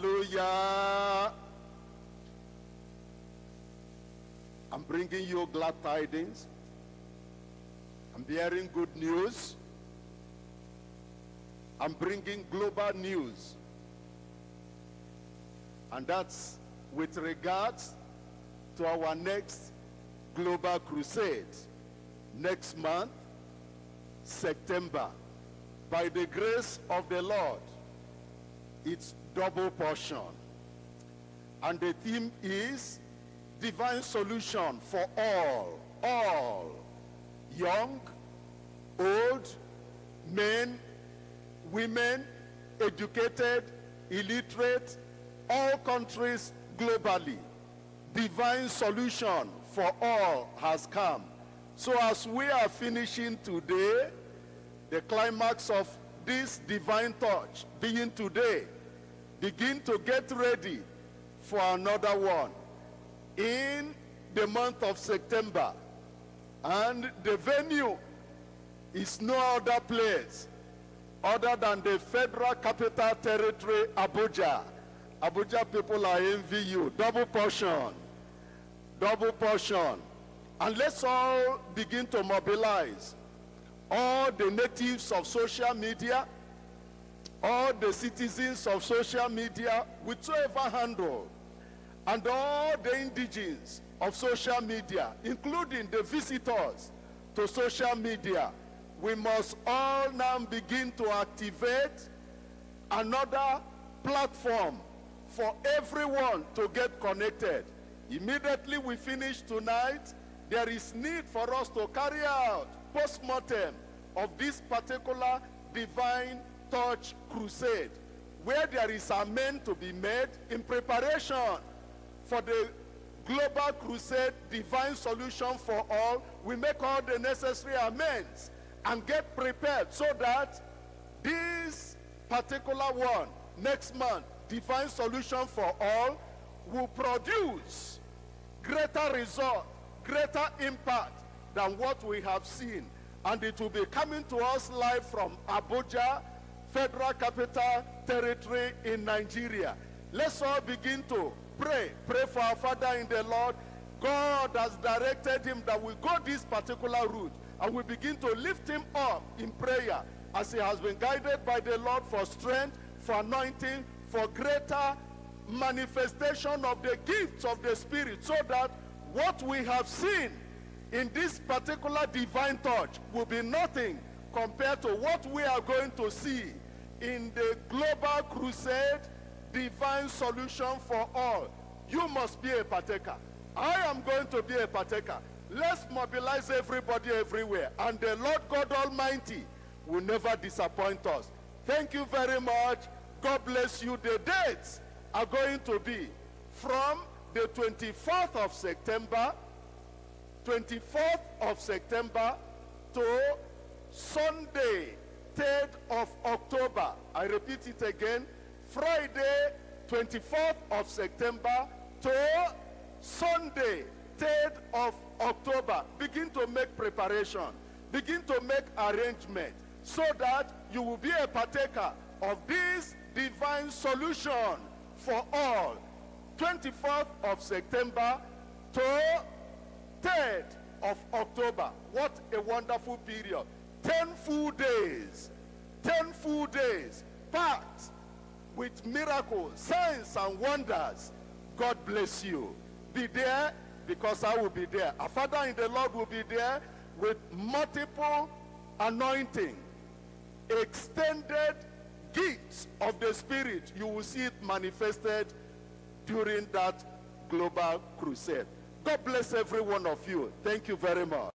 Hallelujah. I'm bringing you glad tidings. I'm bearing good news. I'm bringing global news. And that's with regards to our next global crusade next month, September. By the grace of the Lord, it's double portion. And the theme is divine solution for all, all, young, old, men, women, educated, illiterate, all countries globally. Divine solution for all has come. So as we are finishing today, the climax of this divine touch being today, begin to get ready for another one in the month of September. And the venue is no other place other than the Federal Capital Territory, Abuja. Abuja people are envy you. Double portion. Double portion. And let's all begin to mobilize all the natives of social media, all the citizens of social media, whichever handle, and all the indigenes of social media, including the visitors to social media, we must all now begin to activate another platform for everyone to get connected. Immediately we finish tonight, there is need for us to carry out post-mortem of this particular divine touch crusade where there is amen to be made in preparation for the global crusade divine solution for all. We make all the necessary amends and get prepared so that this particular one next month divine solution for all will produce greater result greater impact than what we have seen. And it will be coming to us live from Abuja Federal Capital Territory in Nigeria. Let's all begin to pray. Pray for our father in the Lord. God has directed him that we go this particular route and we begin to lift him up in prayer as he has been guided by the Lord for strength, for anointing, for greater manifestation of the gifts of the Spirit so that what we have seen in this particular divine touch will be nothing compared to what we are going to see in the global crusade divine solution for all. You must be a partaker. I am going to be a partaker. Let's mobilize everybody everywhere. And the Lord God Almighty will never disappoint us. Thank you very much. God bless you. The dates are going to be from the 24th of September, 24th of September to Sunday, 3rd of October. I repeat it again. Friday, 24th of September to Sunday, 3rd of October. Begin to make preparation. Begin to make arrangement so that you will be a partaker of this divine solution for all. 24th of September to 3rd of October. What a wonderful period. 10 full days. 10 full days packed with miracles, signs, and wonders. God bless you. Be there because I will be there. Our Father in the Lord will be there with multiple anointing, extended gifts of the Spirit. You will see it manifested during that global crusade. God bless every one of you. Thank you very much.